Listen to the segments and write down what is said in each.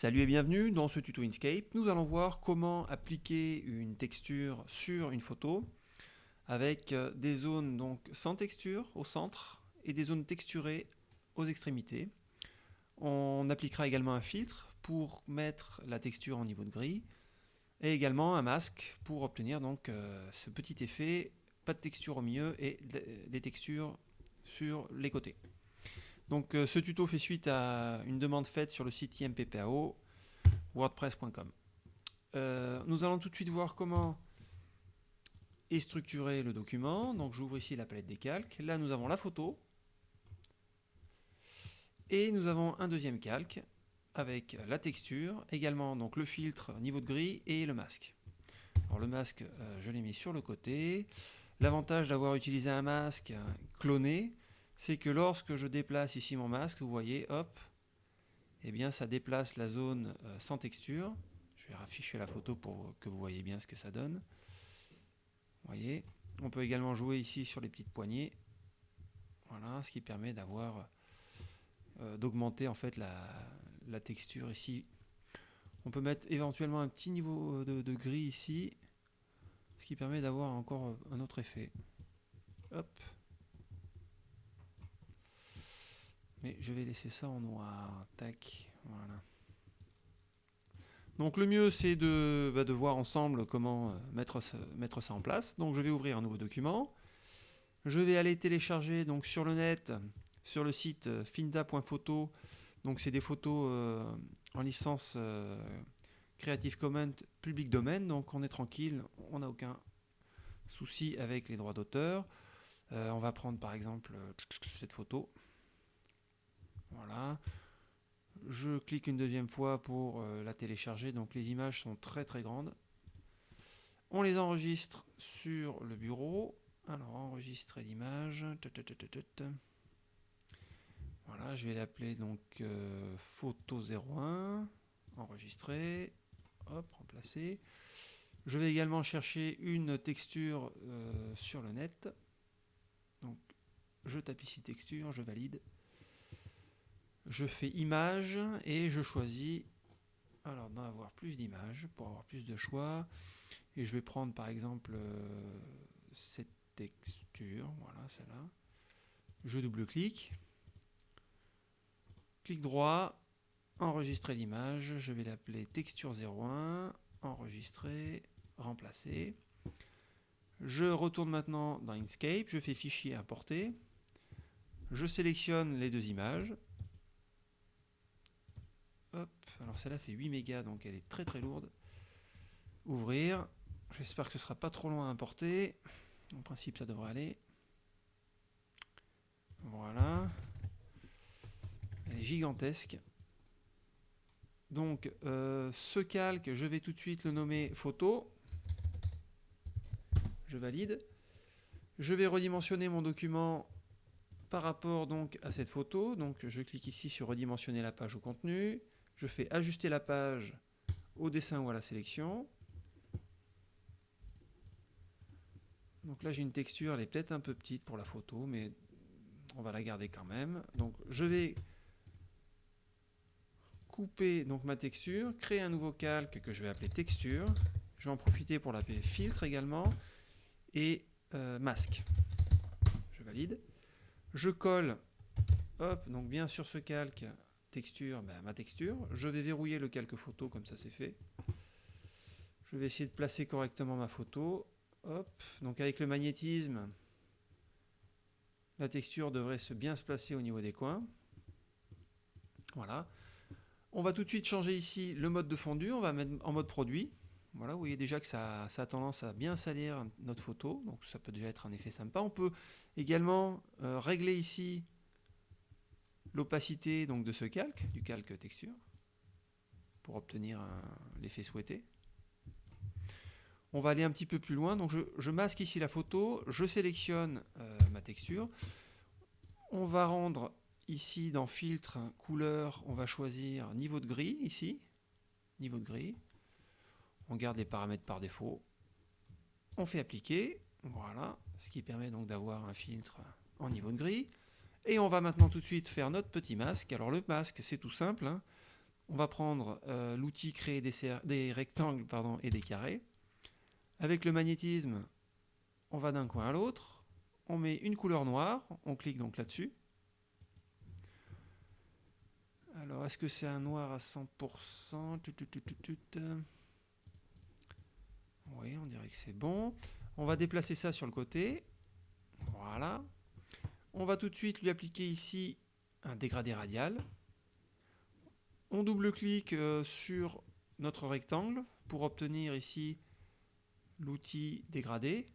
Salut et bienvenue dans ce tuto Inkscape. Nous allons voir comment appliquer une texture sur une photo avec euh, des zones donc sans texture au centre et des zones texturées aux extrémités. On appliquera également un filtre pour mettre la texture en niveau de gris et également un masque pour obtenir donc euh, ce petit effet, pas de texture au milieu et des textures sur les côtés. Donc euh, ce tuto fait suite à une demande faite sur le site IMPPAO, wordpress.com. Euh, nous allons tout de suite voir comment est structuré le document. Donc j'ouvre ici la palette des calques. Là nous avons la photo. Et nous avons un deuxième calque avec la texture, également donc le filtre niveau de gris et le masque. Alors le masque, euh, je l'ai mis sur le côté. L'avantage d'avoir utilisé un masque cloné, c'est que lorsque je déplace ici mon masque, vous voyez, hop, eh bien ça déplace la zone euh, sans texture. Je vais rafficher la photo pour que vous voyez bien ce que ça donne. Vous voyez, on peut également jouer ici sur les petites poignées. Voilà, ce qui permet d'avoir euh, d'augmenter en fait la, texture ici. On peut mettre éventuellement un petit niveau de, de gris ici, ce qui permet d'avoir encore un autre effet. Hop. Je vais laisser ça en noir. Tac, voilà. Donc le mieux c'est de, bah, voir ensemble comment euh, mettre, mettre, ça en place. Donc je vais ouvrir un nouveau document. Je vais aller télécharger donc sur le net, sur le site euh, finda.photo. Donc c'est des photos euh, en licence Creative Commons public domaine. Donc on est tranquille, on n'a aucun souci avec les droits d'auteur. on va prendre par exemple cette photo. Voilà. Je clique une deuxième fois pour euh, la télécharger. Donc les images sont très très grandes. On les enregistre sur le bureau. Alors enregistrer l'image. Voilà, je vais l'appeler donc euh, photo 01. Enregistrer. Hop, remplacer. Je vais également chercher une texture euh, sur le net. Donc je tape ici texture, je valide je fais image et je choisis alors d'en avoir plus d'images pour avoir plus de choix. Et je vais prendre par exemple euh, cette texture voilà celle-là. Je double-clique. Clic droit enregistrer l'image. Je vais l'appeler texture 01 enregistrer remplacer. Je retourne maintenant dans Inkscape. Je fais fichier importer. Je sélectionne les deux images Alors celle-là fait 8 mégas, donc elle est très très lourde. Ouvrir. J'espère que ce sera pas trop loin à importer. En principe, ça devrait aller. Voilà. Elle est gigantesque. Donc, euh, ce calque, je vais tout de suite le nommer photo. Je valide. Je vais redimensionner mon document par rapport à cette photo. Donc, je clique ici sur redimensionner la page au contenu je fais ajuster la page au dessin ou à la sélection. Donc là j'ai une texture, elle est peut-être un peu petite pour la photo, mais on va la garder quand même. Donc je vais couper donc ma texture, créer un nouveau calque que je vais appeler texture. Je vais en profiter pour l'appeler filtre également et euh, masque. Je valide. Je colle, hop, donc bien sur ce calque texture, ben, ma texture. Je vais verrouiller le calque photo comme ça c'est fait. Je vais essayer de placer correctement ma photo. Hop, donc avec le magnétisme, la texture devrait se bien se placer au niveau des coins. Voilà. On va tout de suite changer ici le mode de fondu, on va mettre en mode produit. Voilà, vous voyez déjà que ça, a tendance à bien salir notre photo, donc ça peut déjà être un effet sympa. On peut également euh, régler ici l'opacité donc de ce calque, du calque texture, pour obtenir l'effet souhaité. On va aller un petit peu plus loin, donc je, masque ici la photo, je sélectionne euh, ma texture. On va rendre ici dans filtre, couleur, on va choisir niveau de gris ici, niveau de gris. On garde les paramètres par défaut. On fait appliquer, voilà, ce qui permet donc d'avoir un filtre en niveau de gris. Et on va maintenant tout de suite faire notre petit masque. Alors le masque, c'est tout simple. Hein. on va prendre euh, l'outil créer des, rectangles et des carrés. Avec le magnétisme, on va d'un coin à l'autre. On met une couleur noire, on clique donc là-dessus. Alors, est-ce que c'est un noir à 100% Oui, on dirait que c'est bon. On va déplacer ça sur le côté. Voilà. On va tout de suite lui appliquer ici un dégradé radial. On double-clique euh, sur notre rectangle pour obtenir ici l'outil dégradé.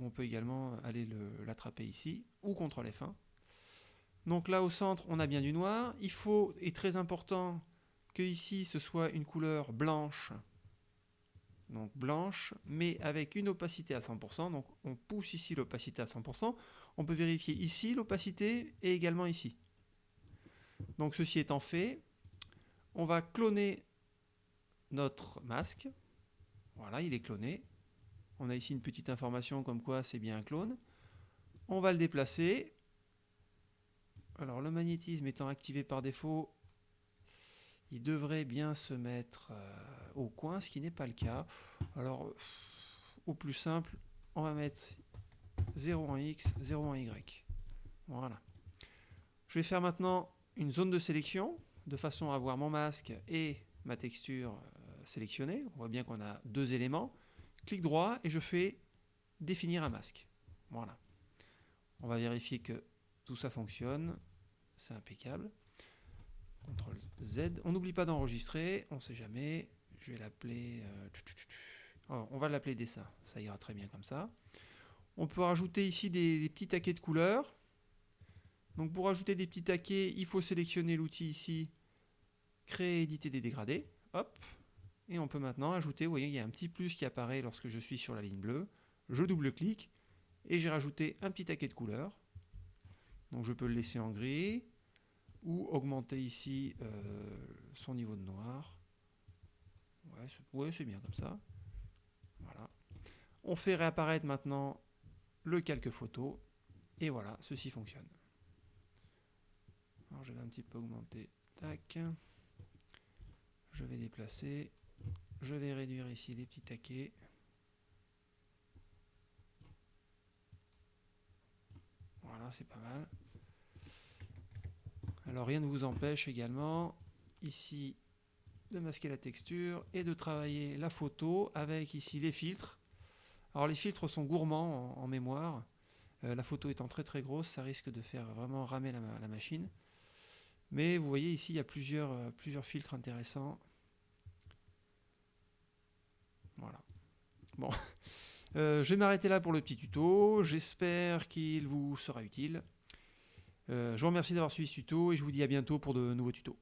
On peut également aller l'attraper ici, ou CTRL F1. Donc là au centre, on a bien du noir. Il faut, et très important, que ici ce soit une couleur blanche. Donc blanche, mais avec une opacité à 100%. Donc on pousse ici l'opacité à 100%. On peut vérifier ici l'opacité et également ici. Donc ceci étant fait, on va cloner notre masque. Voilà, il est cloné. On a ici une petite information comme quoi c'est bien un clone. On va le déplacer. Alors le magnétisme étant activé par défaut, il devrait bien se mettre euh, au coin, ce qui n'est pas le cas. Alors au plus simple, on va mettre 0 en X, 0 en Y. Voilà. Je vais faire maintenant une zone de sélection, de façon à avoir mon masque et ma texture euh, sélectionnée. On voit bien qu'on a deux éléments. Clic droit et je fais définir un masque. Voilà. On va vérifier que tout ça fonctionne. C'est impeccable. CTRL Z. On n'oublie pas d'enregistrer, on ne sait jamais. Je vais l'appeler... Euh, on va l'appeler dessin, ça ira très bien comme ça. On peut rajouter ici des, petits taquets de couleurs. Donc pour ajouter des petits taquets, il faut sélectionner l'outil ici, créer, éditer des dégradés. Hop. Et on peut maintenant ajouter, vous voyez, il y a un petit plus qui apparaît lorsque je suis sur la ligne bleue. Je double-clique et j'ai rajouté un petit taquet de couleurs. Donc je peux le laisser en gris ou augmenter ici euh, son niveau de noir. Ouais, c'est bien comme ça. Voilà. On fait réapparaître maintenant le calque photo. Et voilà, ceci fonctionne. Alors je vais un petit peu augmenter. Tac. Je vais déplacer. Je vais réduire ici les petits taquets. Voilà, c'est pas mal. Alors rien ne vous empêche également ici de masquer la texture et de travailler la photo avec ici les filtres alors les filtres sont gourmands en, mémoire. Euh, la photo étant très très grosse, ça risque de faire vraiment ramer la, machine. Mais vous voyez ici, il y a plusieurs, euh, filtres intéressants. Voilà. Bon, euh, je vais m'arrêter là pour le petit tuto. J'espère qu'il vous sera utile. Je vous remercie d'avoir suivi ce tuto et je vous dis à bientôt pour de nouveaux tutos.